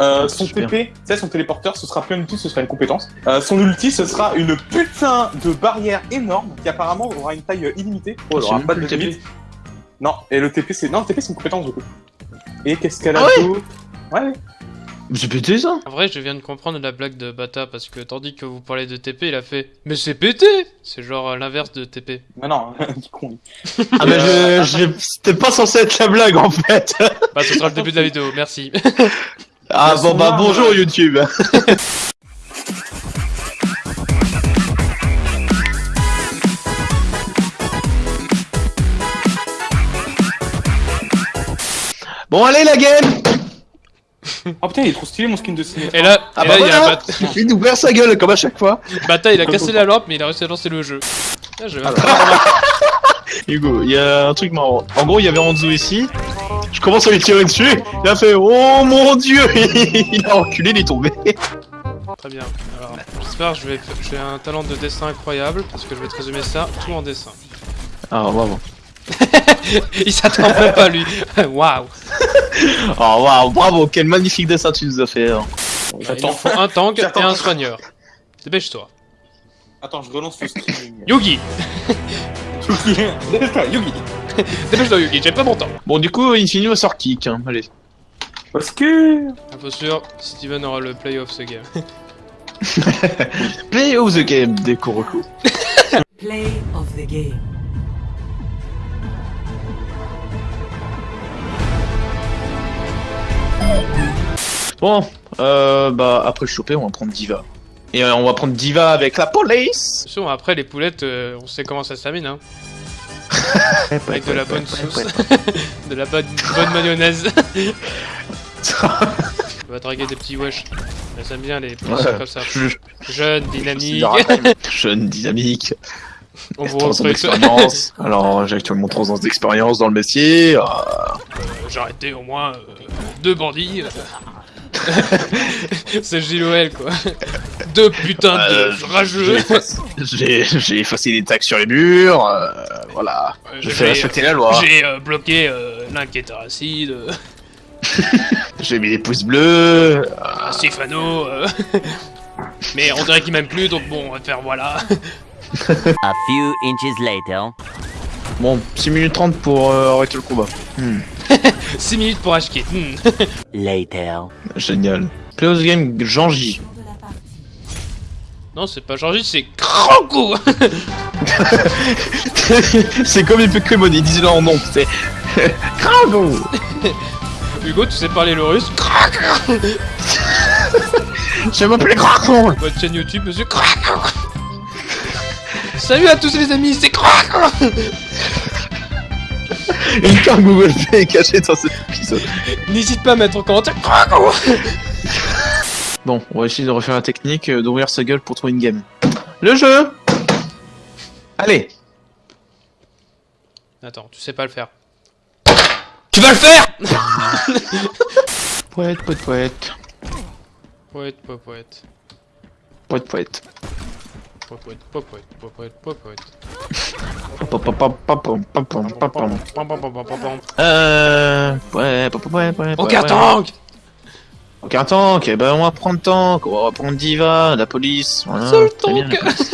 Euh, son Super. TP, tu sais, son téléporteur, ce sera plus un outil, ce sera une compétence. Euh, son ulti, ce sera une putain de barrière énorme qui apparemment aura une taille illimitée. Oh, elle C'est aura pas de le TP. limite. Non, et le TP, c'est non, le TP, c'est une compétence du coup. Et qu'est-ce qu'elle a Ah ouais Ouais, ouais. C'est pété ça En vrai, je viens de comprendre la blague de Bata parce que tandis que vous parlez de TP, il a fait Mais c'est pété C'est genre euh, l'inverse de TP. Mais non, du con. Ah mais je, je- c'était pas censé être la blague en fait Bah, ce sera le début de la vidéo, merci. Ah bon bah là, bonjour. YouTube Bon allez la game Oh putain, il est trop stylé mon skin de ciné. Et là, Ah et bah là, il y a voilà Bata. Il sa gueule comme à chaque fois Bata, il a cassé la lampe, mais il a réussi à lancer le jeu. Ah, je vais Hugo, il y a un truc marrant. En gros, il y avait Hanzo ici. Je commence à lui tirer dessus. Il a fait Oh mon dieu Il a reculé, il est tombé. Très bien. Alors, j'espère que je vais, j'ai un talent de dessin incroyable parce que je vais te résumer ça tout en dessin. Ah, bravo. il s'attend même pas lui. Waouh. Oh waouh, bravo, quel magnifique dessin tu nous as fait. hein. Il J'attends. nous faut un tank et un soigneur. Dépêche-toi. Attends, je relance le streaming. Yugi Dépêche-toi, Yugi. Dépêche-toi Yugi, j'ai pas mon temps. Bon, du coup, Infinity va sort kick. Hein. Allez. Parce que. Info sûr, Steven aura le play of ce game. Play of the game, des Kuroko. Play of the game. Bon, euh, bah, après le choper, on va prendre Diva. Et euh, on va prendre Diva avec la police. Attention, après les poulettes, euh, on sait comment ça se termine, hein. Avec de la bonne sauce, de la bonne, bonne mayonnaise. On va draguer des petits wesh. Aiment bien les petits Ouais. comme ça. Je- Jeunes, je- dynamiques. Jeune, dynamique. On vous 3 ans recrute. d'expérience. Alors, j'ai actuellement 3 ans d'expérience dans le métier. Euh, J'ai arrêté au moins euh, deux bandits. C'est JOL quoi. Deux putains Euh, de j'ai rageux. J'ai effacé les tags sur les murs. euh, voilà. Euh, J'ai fait respecter la loi. J'ai euh, bloqué euh, l'inquiéteur acide, euh, J'ai mis des pouces bleus. euh, Stéphano. euh. Mais on dirait qu'il m'aime plus donc bon on va te faire voilà. A few inches later. Bon, 6 minutes 30 pour euh, arrêter le combat. Hmm, 6 minutes pour acheter. Hmm. Later. génial. Play of the game, Jean-J. Non c'est pas Georgie c'est Kranko c'est comme les Pokémon, ils disent leur nom, c'est. Krago Hugo tu sais parler le russe? Je m'appelle Krago Votre chaîne YouTube monsieur Kranko Salut à tous les amis c'est Kranko Une carte Google Play est cachée dans cet épisode. N'hésite pas à mettre en commentaire Kranko Bon, on va essayer de refaire la technique d'ouvrir sa gueule pour trouver une game. Le jeu Allez Attends, tu sais pas le faire. Tu vas le faire Poète, poète, poète. Poète, poète, poète. Poète, poète. Poète, poète, poète, poète, poète. Euh... Ouais, ouais, ouais, ouais. Ok, tank aucun tank, eh ben on va prendre tank, on va prendre Diva, la police, voilà. Seul très bien, tank. la police.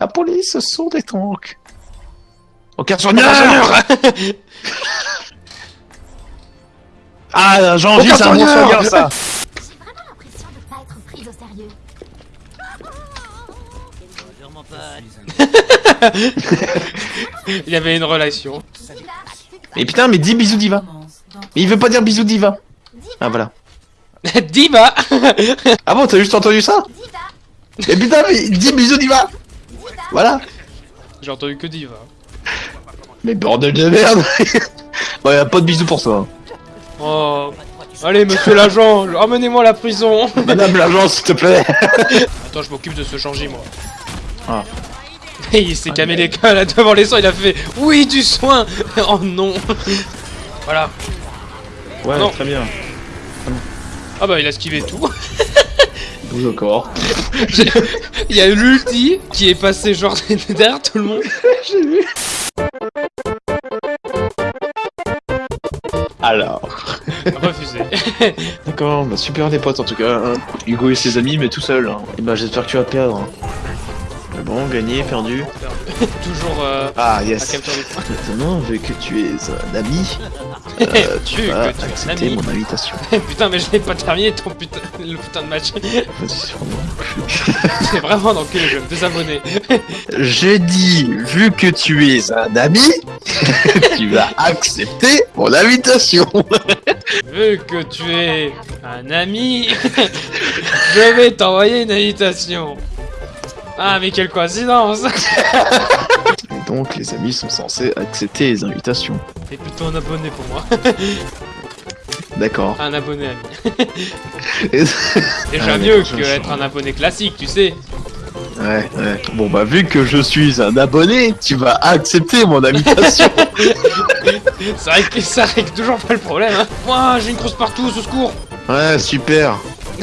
La police, ce sont des tanks. Aucun soigneur Ah, Jean-J, c'est un bon soigneur ça J'ai vraiment l'impression de pas être prise au sérieux. Il y avait une relation. Mais putain, mais dis bisous Diva Mais il veut pas dire bisous Diva Ah, voilà. Diva Ah bon, t'as juste entendu ça Mais putain, mais dis bisous Diva Voilà J'ai entendu que Diva. Mais bordel de merde Bon, y'a pas de bisous pour toi. Oh. Allez, monsieur l'agent, ramenez-moi à la prison. Madame l'agent, s'il te plaît Attends, je m'occupe de ce changer, moi. Ah. Il s'est camé les cas là devant les soins, il a fait Oui, du soin Oh non Voilà. Ouais, Non. très bien. Ah bah, il a esquivé tout. Bouge au corps. Il y a eu l'ulti qui est passé genre derrière tout le monde. Alors, Refusé. D'accord, bah super les potes en tout cas. hein. Hugo et ses amis, mais tout seul. hein. Et bah j'espère que tu vas perdre. Mais bon, gagné, perdu. Toujours euh, Ah à yes. capture. Maintenant, vu que tu es un ami, euh, tu vas que tu un accepter mon invitation. putain, mais je l'ai pas terminé ton putain, le putain de match. C'est vraiment dans quel jeu Désabonné. J'ai dit, vu que tu es un ami, tu vas accepter mon invitation. Vu que tu es un ami, je vais t'envoyer une invitation. Ah, mais quelle coïncidence donc, les amis sont censés accepter les invitations. T'es plutôt un abonné pour moi. D'accord. Un abonné ami. ouais, Déjà Ah, mieux que être un abonné classique, tu sais. ouais. Bon, bah, vu que je suis un abonné, tu vas accepter mon invitation. Ça règle, ça règle toujours pas le problème, hein. Moi, j'ai une grosse partouze, au secours ouais, super.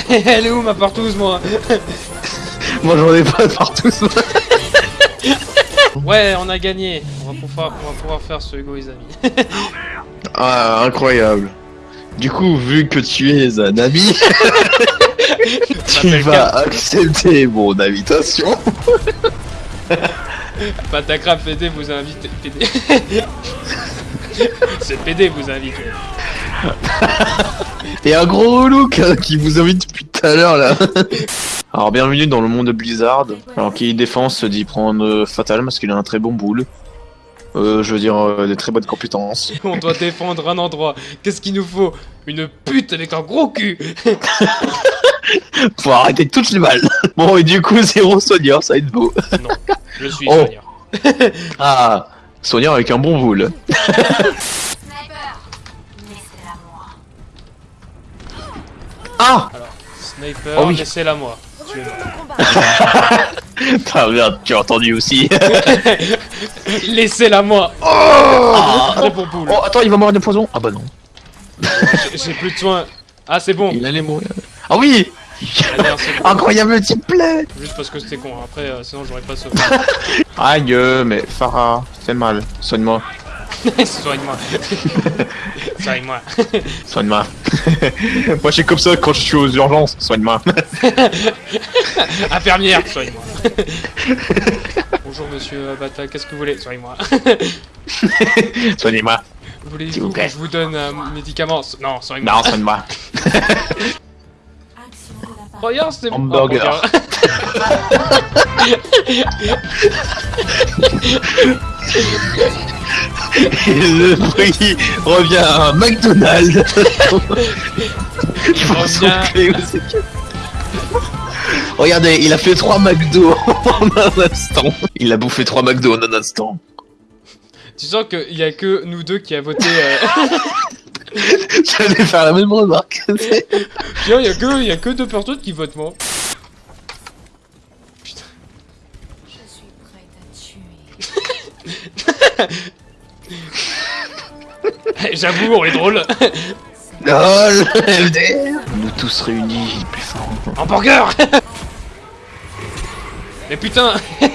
Elle est où ma partouze, moi? Moi, j'en ai pas de partout. Ouais, on a gagné. On va pouvoir, on va pouvoir faire ce Hugo les amis. Ah, incroyable. Du coup, vu que tu es un ami, tu vas accepter mon invitation. Patacrap PD vous invite. PD. C'est PD vous invite. Et un gros look qui vous invite depuis tout à l'heure là. Alors bienvenue dans le monde de Blizzard. Alors qui défend se dit prendre euh, Fatal parce qu'il a un très bon boule. Euh, je veux dire euh, des très bonnes compétences. On doit défendre un endroit. Qu'est-ce qu'il nous faut? Une pute avec un gros cul Faut arrêter toutes les balles. Bon et du coup zéro Sonia, ça va être beau. Non, je suis Oh. Sonia. Ah Sonia avec un bon boule. Sniper Laissez-la moi. Ah Sniper, Oh oui. laissez-la moi. Tu es mort. Ah merde, tu as entendu aussi. Laissez-la moi Oh Ah. Très bon boule. oh attends, il va mourir de poison. Ah bah non. J'ai- plus de soins. Ah, c'est bon. Il allait mourir. Ah oui. Incroyable type play Juste parce que c'était con. Après, euh, sinon j'aurais pas sauvé. Aïe, euh, mais Farah, c'est mal. Soigne-moi. Soigne-moi. Soigne-moi. Soigne-moi. Moi, j'ai comme ça quand je suis aux urgences. Soigne-moi. Infirmière, soigne-moi. Bonjour monsieur Abata, qu'est-ce que vous voulez? Soigne-moi. Soignez-moi. Voulez-vous vous que je vous donne un médicament? Non, soigne-moi. Non, soigne-moi. Regarde, c'est mon Hamburger. Et le prix revient à un McDonald's. Je pense Revient. Regardez, il a fait 3 McDo en un instant. Il a bouffé 3 McDo en un instant. Tu sens qu'il y a que nous deux qui a voté. Euh... J'allais faire la même remarque. Tiens, il y a que, il y a que deux personnes qui votent moi. Je suis prête à tuer. J'avoue, on est drôle. LOL LDR Nous tous réunis, plus fort. Hamburger. Mais putain.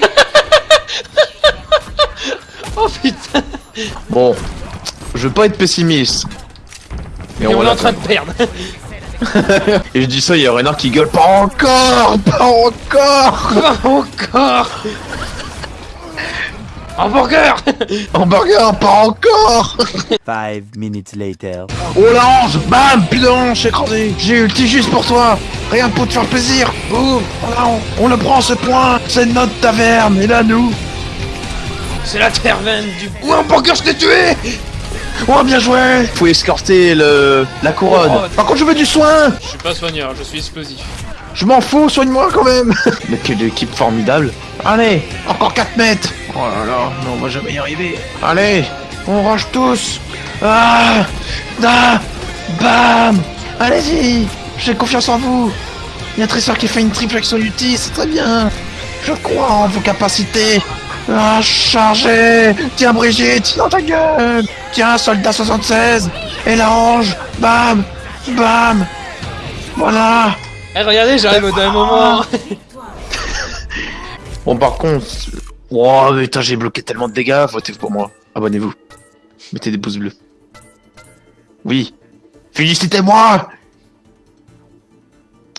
Oh putain. Bon, je veux pas être pessimiste. Mais Et on est en train de perdre. Et je dis ça, il y a Renard qui gueule Pas encore Pas encore. Pas encore Hamburger! Hamburger, pas encore! Five minutes later. Oh la hanche Bam Plus de hanche écrasée J'ai ulti juste pour toi. Rien pour te faire plaisir. Boum Voilà, on, on le prend ce point. C'est notre taverne. Et là, nous? C'est la tervenne du... Ou hamburger, je t'ai tué! Oh, bien joué! Faut escorter le... la couronne. Oh, Par contre, je veux du soin. Je suis pas soigneur, je suis explosif. Je m'en fous, soigne-moi quand même. Mais quelle équipe formidable. Allez, encore 4 mètres. Oh là là, mais on va jamais y arriver. Allez, on range tous. Ah Da Bam. Allez-y J'ai confiance en vous. Il y a Tressor qui fait une triple action ulti, c'est très bien. Je crois en vos capacités. Ah, chargez Tiens Brigitte, dans ta gueule. Tiens, soldat 76 Et la hange Bam Bam. Voilà Eh regardez, j'arrive au dernier moment Bon, par contre. Oh, putain, j'ai bloqué tellement de dégâts. Votez pour moi. Abonnez-vous. Mettez des pouces bleus. Oui. Félicitez-moi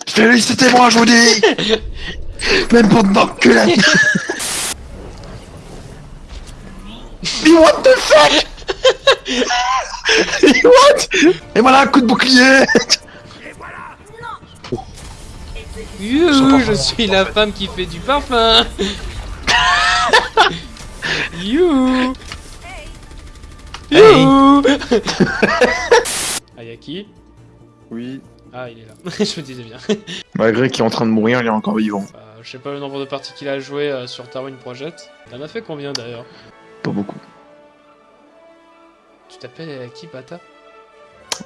Félicitez-moi, je vous dis Même pour te m'enculer Mais what the fuck? What? Et voilà un coup de bouclier Youhou, je suis la femme qui fait du parfum Youhou Youhou Ayaki Oui. Ah, il est là. je me disais bien. Malgré qu'il est en train de mourir, il est encore vivant. Euh, je sais pas le nombre de parties qu'il a joué euh, sur Darwin Project. T'en as fait combien d'ailleurs? Pas beaucoup. Tu t'appelles Ayaki Bata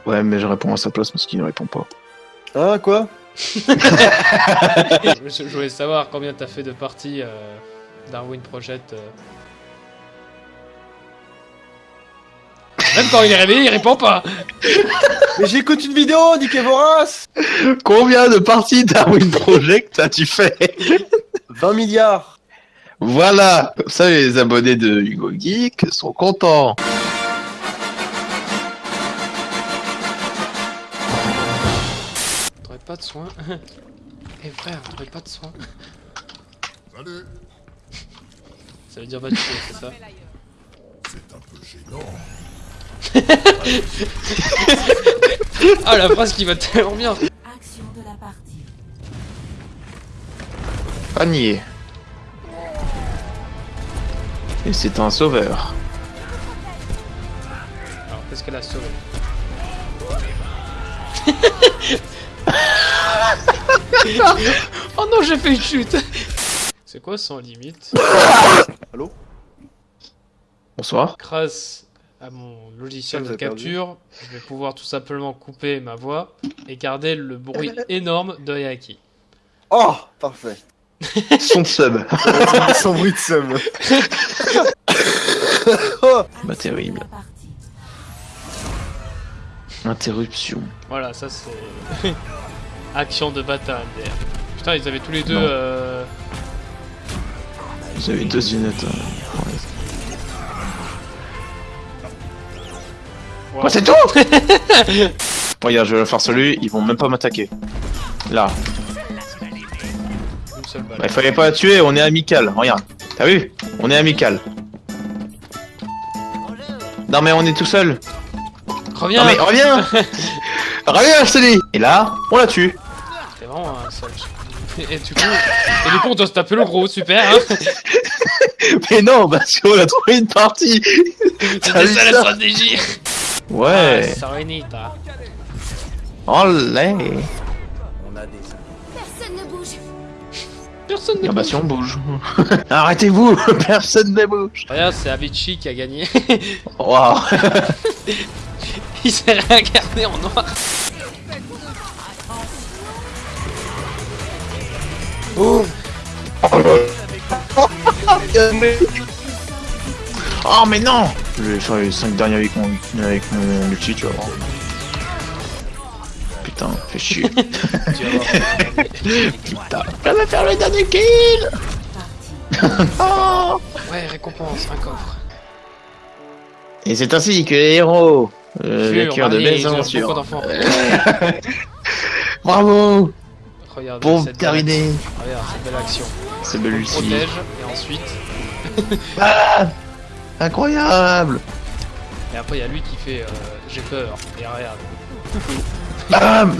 Ouais, mais je réponds à sa place parce qu'il ne répond pas. Ah, quoi? je, je voulais savoir combien t'as fait de parties euh, Darwin Project. euh. Même quand il est réveillé, il répond pas Mais j'écoute une vidéo, niquez vos races Combien de parties Darwin Project as-tu fait? 20 milliards Voilà Comme ça, les abonnés de Hugo Geek sont contents. Pas de soin Eh frère, t'aurais pas de soin Ça veut dire va tuer, c'est ça Ah la phrase qui va tellement bien Action de la partie. Panier. Et c'est un sauveur. Alors qu'est-ce qu'elle a sauvé? Oh non j'ai fait une chute C'est quoi sans limite Bonsoir. Grâce à mon logiciel de perdu. capture, je vais pouvoir tout simplement couper ma voix et garder le bruit énorme de Yaki. Oh Parfait. Son de sub. Sans bruit de somme. Bah terrible. Interruption. Voilà, ça c'est. Action de bataille MDR. Putain, ils avaient tous les deux. Euh... Vous avez deux hein. Ouais. Quoi, c'est tout Regarde, je vais faire celui, ils vont même pas m'attaquer. Là. Une. Bah, il fallait pas la tuer, on est amical. Regarde. T'as vu? On est amical. Non mais on est tout seul. Reviens Non mais reviens Reviens, je te dis Et là, on la tue. C'est vraiment un seul. Et, et du coup, et du coup, on doit se taper le gros, super, hein Mais non, parce qu'on a trouvé une partie C'était ça la stratégie Ouais Ah, Serenita. Olé Personne ne bouge. Personne ne Ah bah bouge. si on bouge. Arrêtez-vous Personne ne bouge Regarde, c'est Avicii qui a gagné. Waouh Il s'est réincarné en noir. Oh mais non Je vais faire les 5 derniers avec mon, avec mon multi, tu vas voir. Putain, fais chier. Putain, je vais faire le dernier kill Oh Ouais, récompense, un coffre. Et c'est ainsi que les héros, euh, Pur, les cœurs de mésaventures. d'enfants. Bravo Regarde, Pour cette terminer, belle- Regarde, cette belle action. c'est On belle le Lucie. protège, et ensuite... Ah Incroyable Et après, il y a lui qui fait euh, J'ai peur. Et regarde. Bam